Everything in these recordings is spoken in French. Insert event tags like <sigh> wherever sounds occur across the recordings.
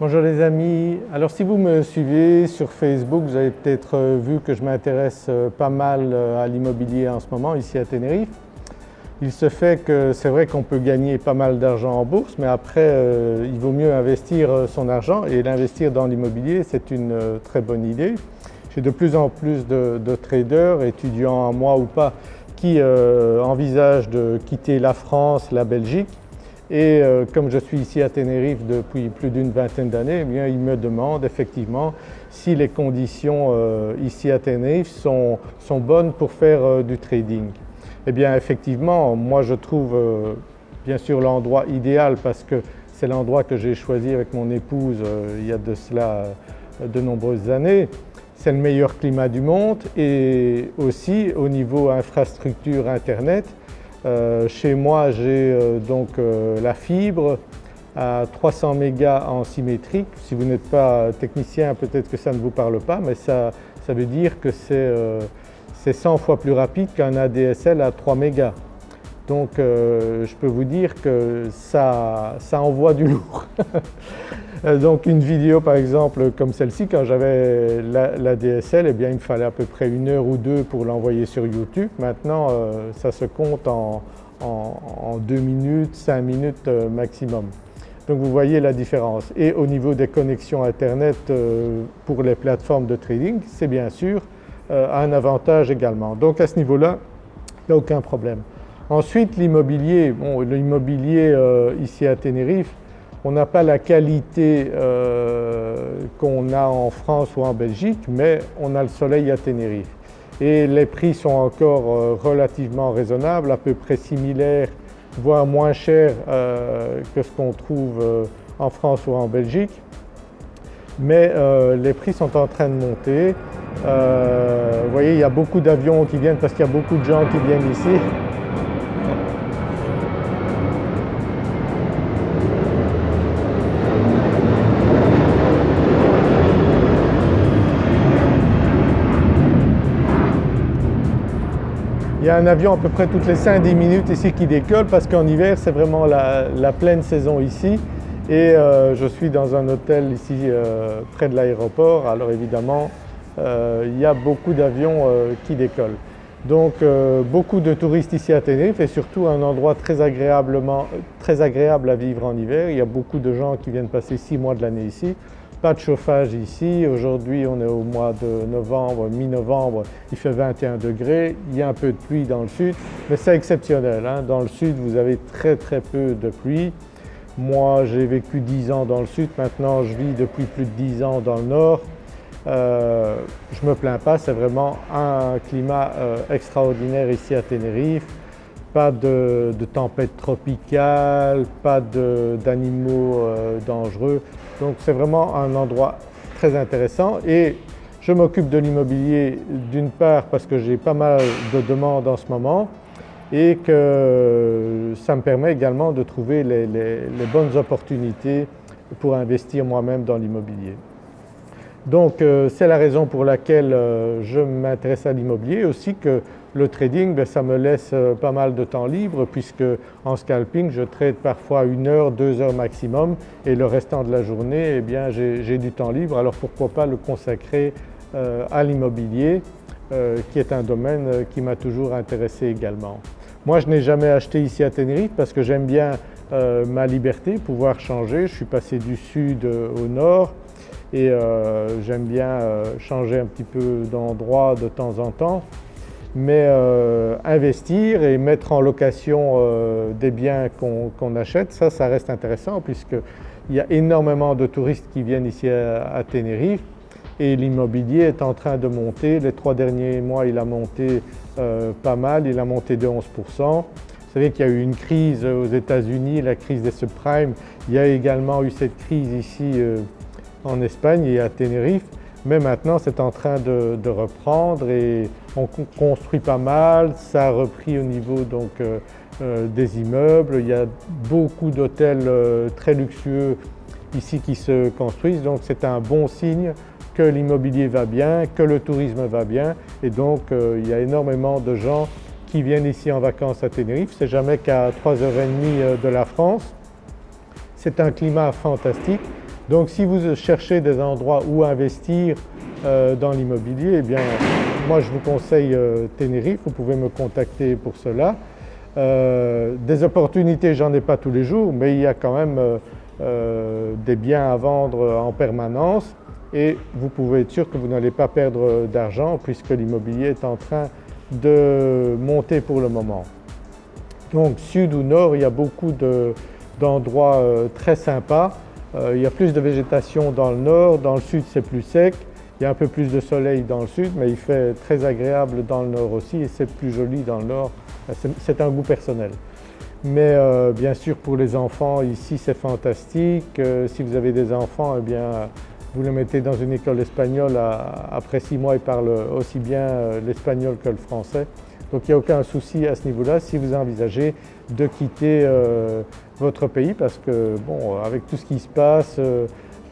Bonjour les amis, alors si vous me suivez sur Facebook vous avez peut-être euh, vu que je m'intéresse euh, pas mal euh, à l'immobilier en ce moment ici à Tenerife. Il se fait que c'est vrai qu'on peut gagner pas mal d'argent en bourse mais après il vaut mieux investir son argent et l'investir dans l'immobilier c'est une très bonne idée. J'ai de plus en plus de, traders, étudiants en moi ou pas, qui envisagent de quitter la France, la Belgique et euh, comme je suis ici à Tenerife depuis plus d'une vingtaine d'années, eh me demandent effectivement si les conditions euh, ici à Tenerife sont, bonnes pour faire euh, du trading. Eh bien effectivement, moi je trouve bien sûr l'endroit idéal parce que c'est l'endroit que j'ai choisi avec mon épouse il y a de cela de nombreuses années. C'est le meilleur climat du monde et aussi au niveau infrastructure internet, chez moi j'ai euh, donc euh, la fibre à 300 mégas en symétrique. Si vous n'êtes pas technicien peut-être que ça ne vous parle pas mais ça, veut dire que c'est 100 fois plus rapide qu'un ADSL à 3 mégas. Donc je peux vous dire que ça, ça envoie du lourd. <laughs> Euh, donc une vidéo par exemple comme celle-ci, quand j'avais la, DSL, eh bien il me fallait à peu près une heure ou deux pour l'envoyer sur YouTube. Maintenant euh, ça se compte en, deux minutes, cinq minutes euh, maximum. Donc vous voyez la différence. Et au niveau des connexions internet pour les plateformes de trading, c'est bien sûr un avantage également. Donc à ce niveau-là, il n'y a aucun problème. Ensuite l'immobilier, bon l'immobilier ici à Tenerife, on n'a pas la qualité euh, qu'on a en France ou en Belgique mais on a le soleil à Tenerife et les prix sont encore euh, relativement raisonnables, à peu près similaires voire moins chers euh, que ce qu'on trouve en France ou en Belgique. Mais les prix sont en train de monter. vous voyez il y a beaucoup d'avions qui viennent parce qu'il y a beaucoup de gens qui viennent ici. <laughs> Il y a un avion à peu près toutes les 5-10 minutes ici qui décolle parce qu'en hiver c'est vraiment la, pleine saison ici et euh, je suis dans un hôtel ici euh, près de l'aéroport alors évidemment euh, il y a beaucoup d'avions qui décollent. Donc beaucoup de touristes ici à Tenerife et surtout un endroit très, agréablement, très agréable à vivre en hiver. Il y a beaucoup de gens qui viennent passer 6 mois de l'année ici pas de chauffage ici. Aujourd'hui on est au mois de novembre, mi-novembre, il fait 21 degrés, il y a un peu de pluie dans le sud mais c'est exceptionnel. Hein. Dans le sud vous avez très très peu de pluie. Moi j'ai vécu 10 ans dans le sud, maintenant je vis depuis plus de 10 ans dans le nord. Euh, je ne me plains pas, c'est vraiment un climat euh, extraordinaire ici à Tenerife. Pas de, tempête tropicale, pas d'animaux euh, dangereux. Donc c'est vraiment un endroit très intéressant et je m'occupe de l'immobilier d'une part parce que j'ai pas mal de demandes en ce moment et que ça me permet également de trouver les, bonnes opportunités pour investir moi-même dans l'immobilier. Donc euh, c'est la raison pour laquelle euh, je m'intéresse à l'immobilier aussi que le trading ben, ça me laisse euh, pas mal de temps libre puisque en scalping je trade parfois une heure, deux heures maximum et le restant de la journée eh bien j'ai du temps libre alors pourquoi pas le consacrer à l'immobilier qui est un domaine qui m'a toujours intéressé également. Moi je n'ai jamais acheté ici à Tenerife parce que j'aime bien ma liberté, pouvoir changer. Je suis passé du sud au nord, et euh, j'aime bien euh, changer un petit peu d'endroit de temps en temps mais euh, investir et mettre en location des biens qu'on achète, ça, ça reste intéressant puisqu'il y a énormément de touristes qui viennent ici à, Tenerife et l'immobilier est en train de monter. Les trois derniers mois il a monté pas mal, il a monté de 11%. Vous savez qu'il y a eu une crise aux États-Unis, la crise des subprimes. Il y a également eu cette crise ici en Espagne et à Tenerife, mais maintenant c'est en train de, reprendre et on construit pas mal, ça a repris au niveau donc euh, euh, des immeubles, il y a beaucoup d'hôtels euh, très luxueux ici qui se construisent. Donc c'est un bon signe que l'immobilier va bien, que le tourisme va bien. Et donc il y a énormément de gens qui viennent ici en vacances à Tenerife, c'est jamais qu'à 3h30 de la France. C'est un climat fantastique, Donc si vous cherchez des endroits où investir euh, dans l'immobilier, eh bien moi je vous conseille euh, Tenerife, vous pouvez me contacter pour cela. Euh, des opportunités j'en ai pas tous les jours mais il y a quand même des biens à vendre en permanence et vous pouvez être sûr que vous n'allez pas perdre d'argent puisque l'immobilier est en train de monter pour le moment. Donc sud ou nord il y a beaucoup d'endroits très sympas euh, il y a plus de végétation dans le nord, dans le sud c'est plus sec, il y a un peu plus de soleil dans le sud mais il fait très agréable dans le nord aussi et c'est plus joli dans le nord, c'est un goût personnel. Mais euh, bien sûr pour les enfants ici c'est fantastique, euh, si vous avez des enfants eh bien vous les mettez dans une école espagnole, après six mois ils parlent aussi bien l'espagnol que le français. Donc il n'y a aucun souci à ce niveau-là si vous envisagez de quitter votre pays parce que bon, avec tout ce qui se passe, euh,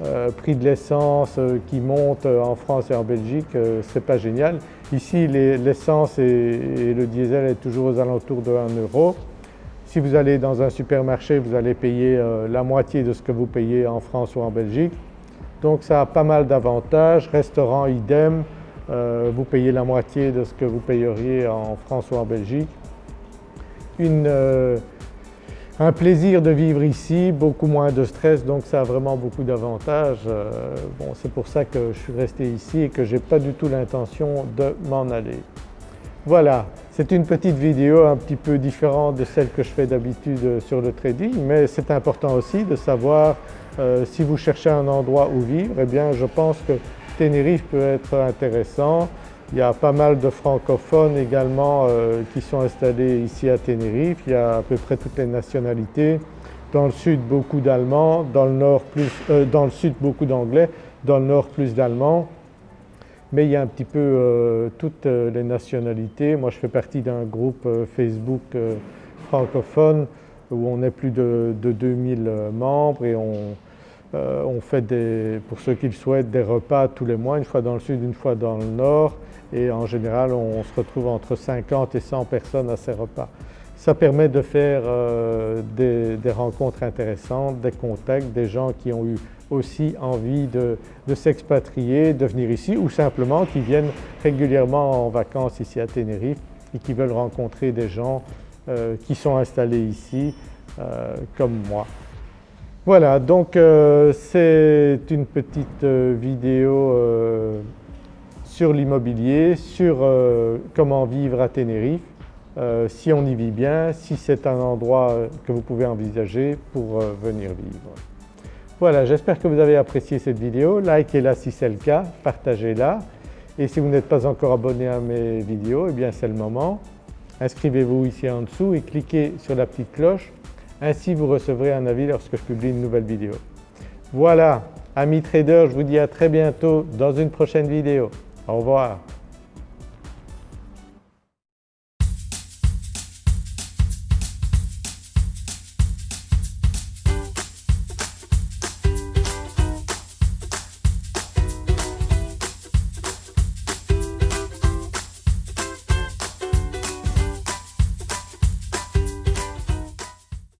euh, prix de l'essence euh, qui monte en France et en Belgique, c'est pas génial. Ici l'essence et, le diesel est toujours aux alentours de 1 euro. Si vous allez dans un supermarché, vous allez payer la moitié de ce que vous payez en France ou en Belgique. Donc ça a pas mal d'avantages. Restaurant idem, vous payez la moitié de ce que vous payeriez en France ou en Belgique. Une, un plaisir de vivre ici, beaucoup moins de stress donc ça a vraiment beaucoup d'avantages. Euh, bon, c'est pour ça que je suis resté ici et que je n'ai pas du tout l'intention de m'en aller. Voilà, c'est une petite vidéo un petit peu différente de celle que je fais d'habitude sur le trading mais c'est important aussi de savoir euh, si vous cherchez un endroit où vivre, eh bien je pense que Tenerife peut être intéressant. Il y a pas mal de francophones également euh, qui sont installés ici à Tenerife, il y a à peu près toutes les nationalités. Dans le sud beaucoup d'Allemands, dans, le nord plus, euh, dans le sud beaucoup d'Anglais, dans le nord plus d'Allemands. Mais il y a un petit peu euh, toutes les nationalités. Moi je fais partie d'un groupe Facebook francophone où on est plus de, de 2000 membres et on, on fait des, pour ceux qui le souhaitent des repas tous les mois, une fois dans le sud, une fois dans le nord et en général on se retrouve entre 50 et 100 personnes à ces repas. Ça permet de faire euh, des, rencontres intéressantes, des contacts, des gens qui ont eu aussi envie de, s'expatrier, de venir ici ou simplement qui viennent régulièrement en vacances ici à Tenerife et qui veulent rencontrer des gens euh, qui sont installés ici euh, comme moi. Voilà donc c'est une petite vidéo sur l'immobilier, sur euh, comment vivre à Tenerife, euh, si on y vit bien, si c'est un endroit que vous pouvez envisager pour euh, venir vivre. Voilà, j'espère que vous avez apprécié cette vidéo, likez-la si c'est le cas, partagez-la et si vous n'êtes pas encore abonné à mes vidéos, eh bien c'est le moment. Inscrivez-vous ici en dessous et cliquez sur la petite cloche, ainsi vous recevrez un avis lorsque je publie une nouvelle vidéo. Voilà, amis traders, je vous dis à très bientôt dans une prochaine vidéo. Au revoir.